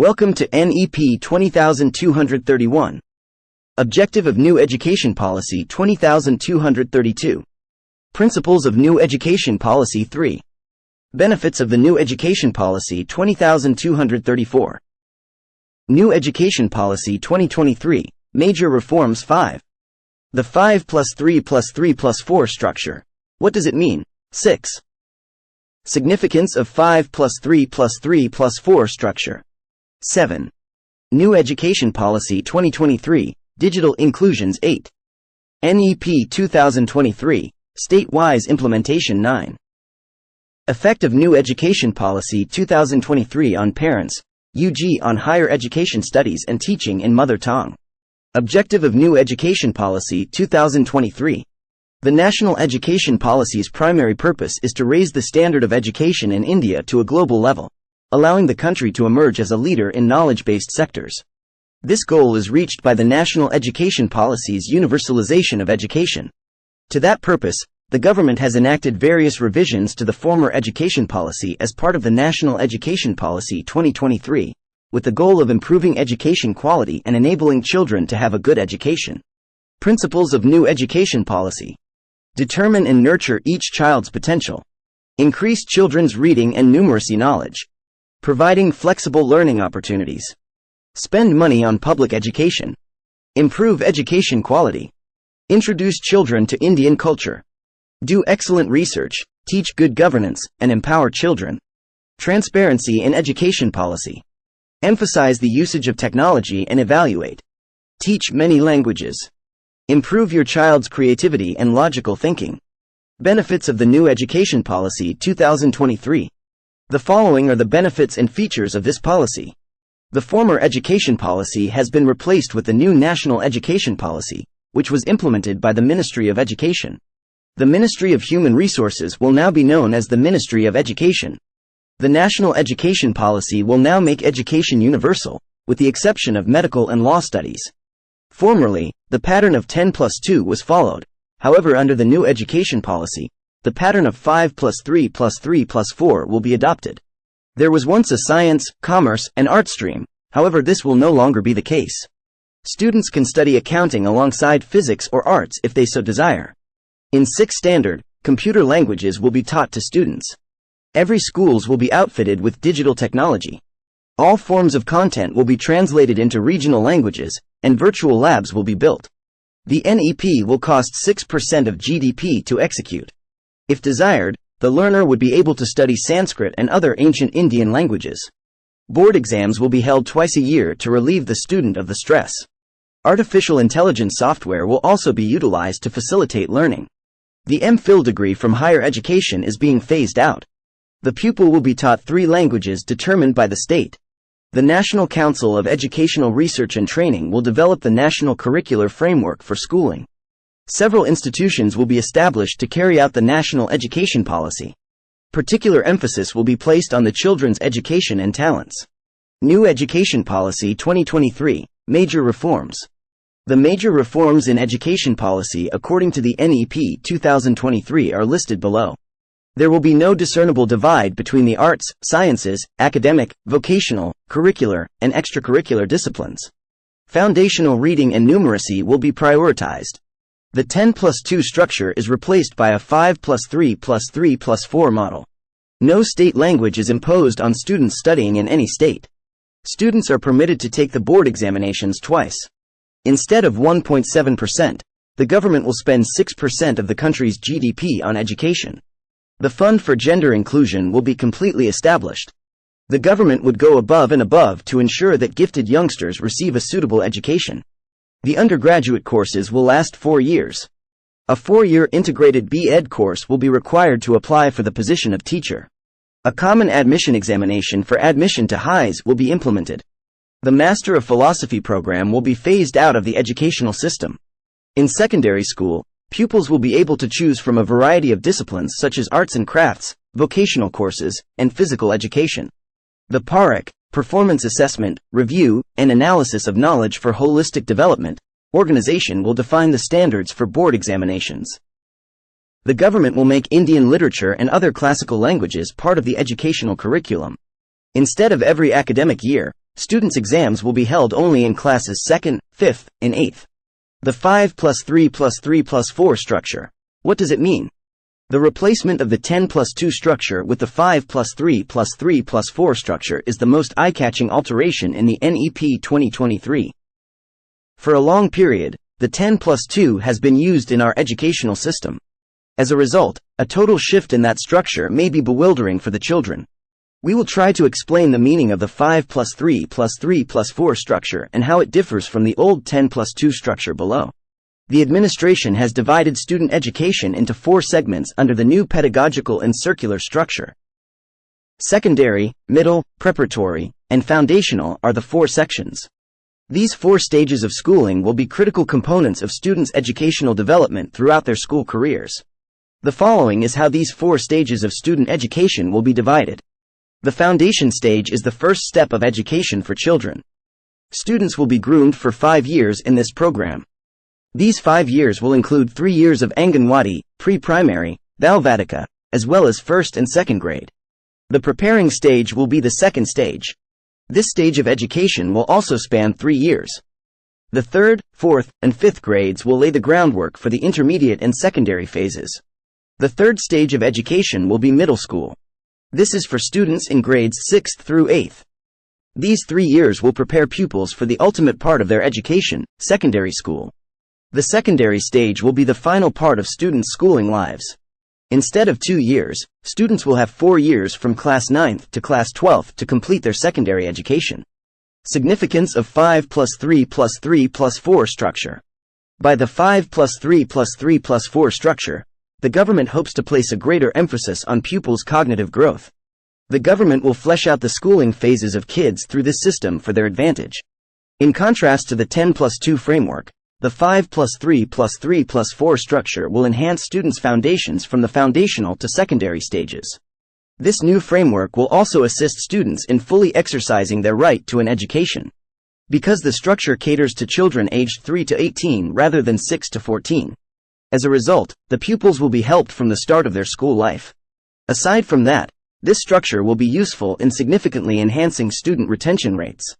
Welcome to NEP 20231. Objective of New Education Policy 20232. Principles of New Education Policy 3. Benefits of the New Education Policy 20234. New Education Policy 2023, Major Reforms 5. The 5 plus 3 plus 3 plus 4 structure. What does it mean? 6. Significance of 5 plus 3 plus 3 plus 4 structure. 7. New Education Policy 2023, Digital Inclusions 8. NEP 2023, State-wise Implementation 9. Effect of New Education Policy 2023 on parents, UG on higher education studies and teaching in mother tongue. Objective of New Education Policy 2023. The National Education Policy's primary purpose is to raise the standard of education in India to a global level, allowing the country to emerge as a leader in knowledge-based sectors. This goal is reached by the National Education Policy's universalization of education. To that purpose, the government has enacted various revisions to the former education policy as part of the National Education Policy 2023, with the goal of improving education quality and enabling children to have a good education. Principles of New Education Policy Determine and nurture each child's potential. Increase children's reading and numeracy knowledge. Providing flexible learning opportunities. Spend money on public education. Improve education quality. Introduce children to Indian culture. Do excellent research, teach good governance, and empower children. Transparency in education policy. Emphasize the usage of technology and evaluate. Teach many languages. Improve your child's creativity and logical thinking. Benefits of the New Education Policy 2023. The following are the benefits and features of this policy. The former education policy has been replaced with the new National Education Policy, which was implemented by the Ministry of Education. The Ministry of Human Resources will now be known as the Ministry of Education. The National Education Policy will now make education universal, with the exception of medical and law studies. Formerly, the pattern of 10 plus 2 was followed. However under the new education policy, the pattern of 5 plus 3 plus 3 plus 4 will be adopted. There was once a science, commerce, and art stream, however this will no longer be the case. Students can study accounting alongside physics or arts if they so desire. In 6th standard, computer languages will be taught to students. Every schools will be outfitted with digital technology. All forms of content will be translated into regional languages, and virtual labs will be built. The NEP will cost 6% of GDP to execute. If desired, the learner would be able to study Sanskrit and other ancient Indian languages. Board exams will be held twice a year to relieve the student of the stress. Artificial intelligence software will also be utilized to facilitate learning. The MPhil degree from higher education is being phased out. The pupil will be taught three languages determined by the state. The National Council of Educational Research and Training will develop the national curricular framework for schooling. Several institutions will be established to carry out the national education policy. Particular emphasis will be placed on the children's education and talents. New Education Policy 2023, Major Reforms. The major reforms in education policy according to the NEP 2023 are listed below. There will be no discernible divide between the arts, sciences, academic, vocational, curricular, and extracurricular disciplines. Foundational reading and numeracy will be prioritized. The 10 plus 2 structure is replaced by a 5 plus 3 plus 3 plus 4 model. No state language is imposed on students studying in any state. Students are permitted to take the board examinations twice. Instead of 1.7%, the government will spend 6% of the country's GDP on education. The Fund for Gender Inclusion will be completely established. The government would go above and above to ensure that gifted youngsters receive a suitable education. The undergraduate courses will last four years. A four-year integrated B.Ed course will be required to apply for the position of teacher. A common admission examination for admission to highs will be implemented. The Master of Philosophy program will be phased out of the educational system. In secondary school, Pupils will be able to choose from a variety of disciplines such as arts and crafts, vocational courses, and physical education. The PARAKH, Performance Assessment, Review, and Analysis of Knowledge for Holistic Development, organization will define the standards for board examinations. The government will make Indian literature and other classical languages part of the educational curriculum. Instead of every academic year, students' exams will be held only in classes 2nd, 5th, and 8th. The 5 plus 3 plus 3 plus 4 structure. What does it mean? The replacement of the 10 plus 2 structure with the 5 plus 3 plus 3 plus 4 structure is the most eye-catching alteration in the NEP 2023. For a long period, the 10 plus 2 has been used in our educational system. As a result, a total shift in that structure may be bewildering for the children. We will try to explain the meaning of the 5 plus 3 plus 3 plus 4 structure and how it differs from the old 10 plus 2 structure below. The administration has divided student education into four segments under the new pedagogical and circular structure. Secondary, middle, preparatory, and foundational are the four sections. These four stages of schooling will be critical components of students' educational development throughout their school careers. The following is how these four stages of student education will be divided. The foundation stage is the first step of education for children. Students will be groomed for five years in this program. These five years will include three years of Anganwadi, pre-primary, Balvatika, as well as first and second grade. The preparing stage will be the second stage. This stage of education will also span three years. The third, fourth, and fifth grades will lay the groundwork for the intermediate and secondary phases. The third stage of education will be middle school. This is for students in grades 6th through 8th. These three years will prepare pupils for the ultimate part of their education, secondary school. The secondary stage will be the final part of students' schooling lives. Instead of two years, students will have four years from class 9th to class 12th to complete their secondary education. Significance of 5 plus 3 plus 3 plus 4 structure. By the 5 plus 3 plus 3 plus 4 structure, the government hopes to place a greater emphasis on pupils' cognitive growth. The government will flesh out the schooling phases of kids through this system for their advantage. In contrast to the 10 plus 2 framework, the 5 plus 3 plus 3 plus 4 structure will enhance students' foundations from the foundational to secondary stages. This new framework will also assist students in fully exercising their right to an education. Because the structure caters to children aged 3 to 18 rather than 6 to 14. As a result, the pupils will be helped from the start of their school life. Aside from that, this structure will be useful in significantly enhancing student retention rates.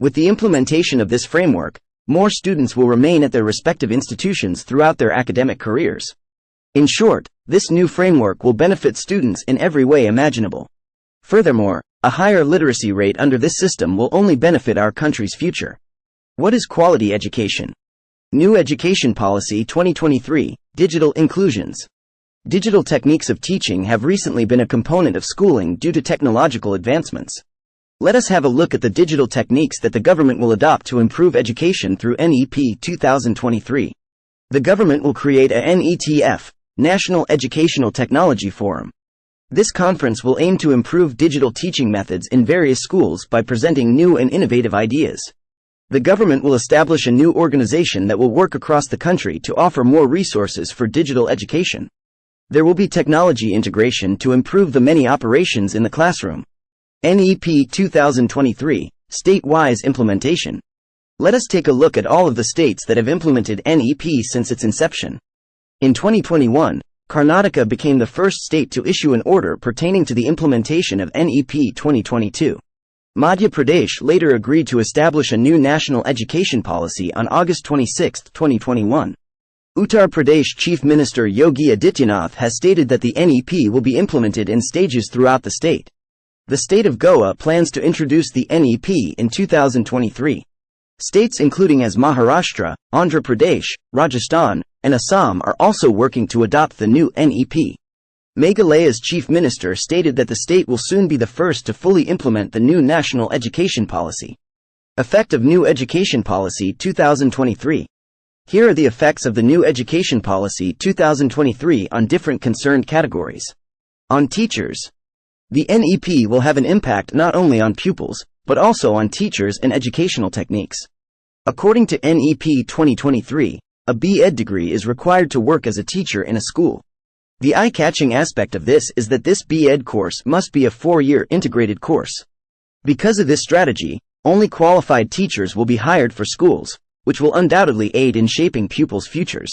With the implementation of this framework, more students will remain at their respective institutions throughout their academic careers. In short, this new framework will benefit students in every way imaginable. Furthermore, a higher literacy rate under this system will only benefit our country's future. What is quality education? New Education Policy 2023 Digital Inclusions Digital techniques of teaching have recently been a component of schooling due to technological advancements. Let us have a look at the digital techniques that the government will adopt to improve education through NEP 2023. The government will create a NETF, National Educational Technology Forum. This conference will aim to improve digital teaching methods in various schools by presenting new and innovative ideas. The government will establish a new organization that will work across the country to offer more resources for digital education. There will be technology integration to improve the many operations in the classroom. NEP 2023, State-wise Implementation. Let us take a look at all of the states that have implemented NEP since its inception. In 2021, Karnataka became the first state to issue an order pertaining to the implementation of NEP 2022. Madhya Pradesh later agreed to establish a new national education policy on August 26, 2021. Uttar Pradesh Chief Minister Yogi Adityanath has stated that the NEP will be implemented in stages throughout the state. The state of Goa plans to introduce the NEP in 2023. States including as Maharashtra, Andhra Pradesh, Rajasthan, and Assam are also working to adopt the new NEP. Meghalaya's chief minister stated that the state will soon be the first to fully implement the new national education policy. Effect of New Education Policy 2023 Here are the effects of the New Education Policy 2023 on different concerned categories. On teachers, the NEP will have an impact not only on pupils, but also on teachers and educational techniques. According to NEP 2023, a B.Ed degree is required to work as a teacher in a school. The eye-catching aspect of this is that this B.Ed course must be a four-year integrated course. Because of this strategy, only qualified teachers will be hired for schools, which will undoubtedly aid in shaping pupils' futures.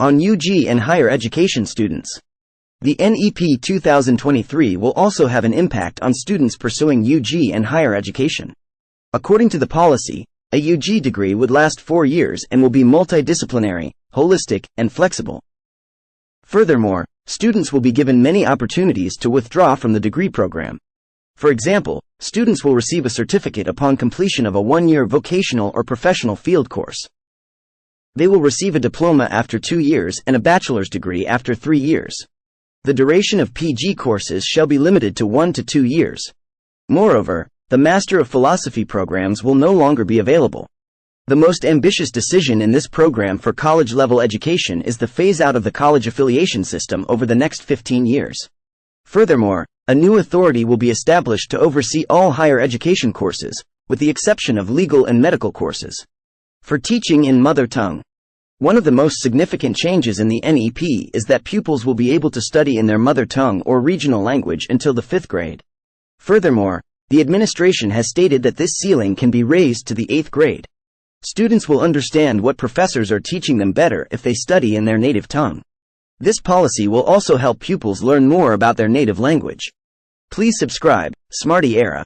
On UG and higher education students, the NEP 2023 will also have an impact on students pursuing UG and higher education. According to the policy, a UG degree would last four years and will be multidisciplinary, holistic, and flexible. Furthermore, students will be given many opportunities to withdraw from the degree program. For example, students will receive a certificate upon completion of a one-year vocational or professional field course. They will receive a diploma after two years and a bachelor's degree after three years. The duration of PG courses shall be limited to one to two years. Moreover, the Master of Philosophy programs will no longer be available. The most ambitious decision in this program for college-level education is the phase-out of the college affiliation system over the next 15 years. Furthermore, a new authority will be established to oversee all higher education courses, with the exception of legal and medical courses. For teaching in mother tongue, one of the most significant changes in the NEP is that pupils will be able to study in their mother tongue or regional language until the fifth grade. Furthermore, the administration has stated that this ceiling can be raised to the eighth grade. Students will understand what professors are teaching them better if they study in their native tongue. This policy will also help pupils learn more about their native language. Please subscribe, Smarty Era.